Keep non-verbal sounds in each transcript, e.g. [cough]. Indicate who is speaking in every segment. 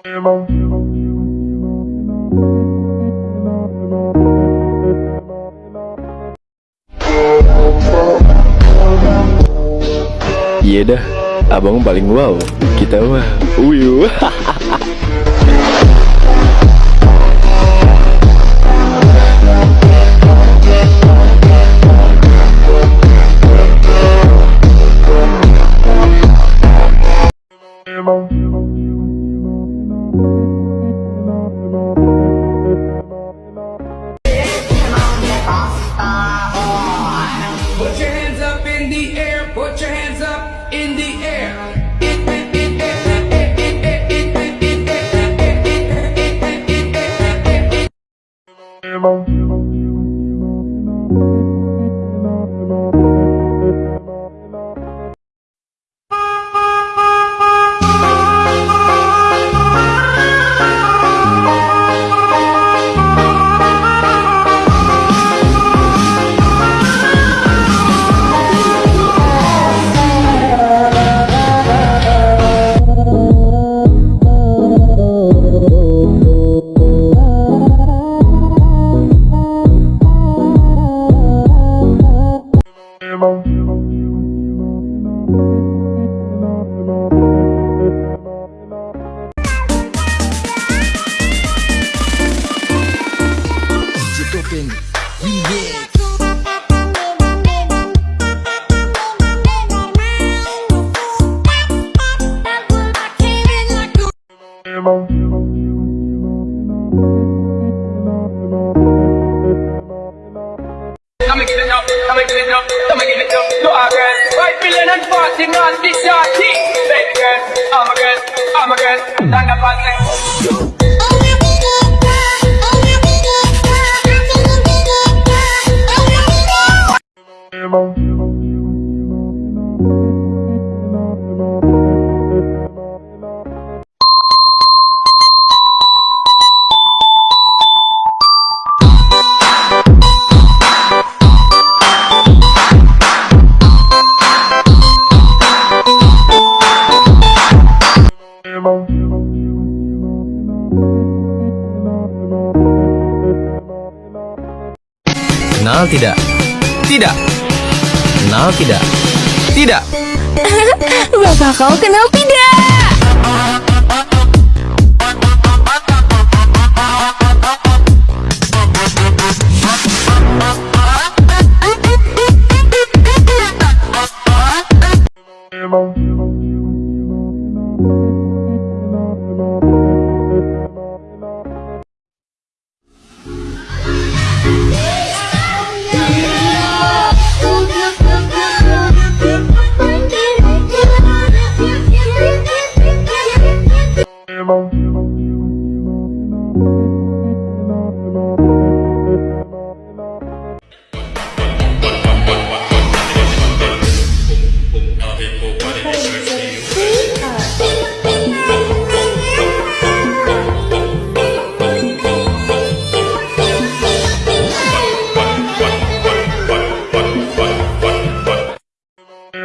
Speaker 1: Iya dah, abang paling wow. Kita mah, uyu. [laughs]
Speaker 2: Digital Remix girl, thunder passing.
Speaker 3: Kenal tidak? Tidak. Kenal tidak? Tidak. [laughs]
Speaker 4: Bapak kau kenal tidak?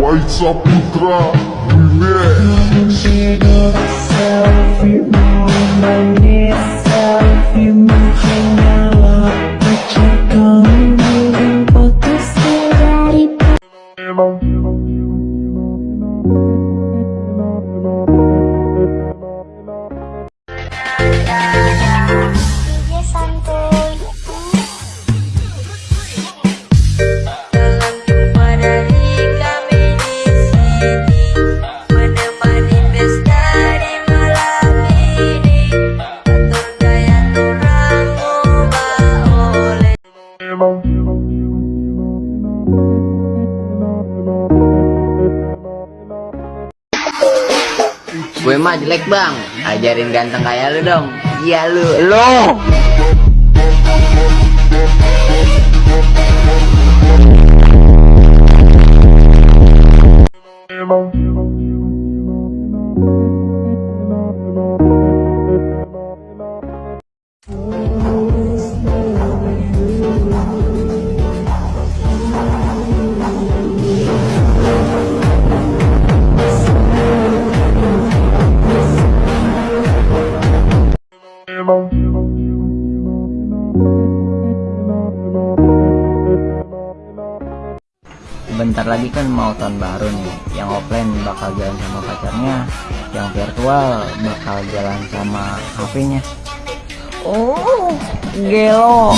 Speaker 4: Бойца Путра, привет!
Speaker 5: Нам mah jelek bang. Ajarin ganteng kayak lu dong. Iya lu. Lu bentar lagi kan mau tahun baru nih. Yang offline bakal jalan sama pacarnya yang virtual bakal jalan sama HP-nya oh gelo.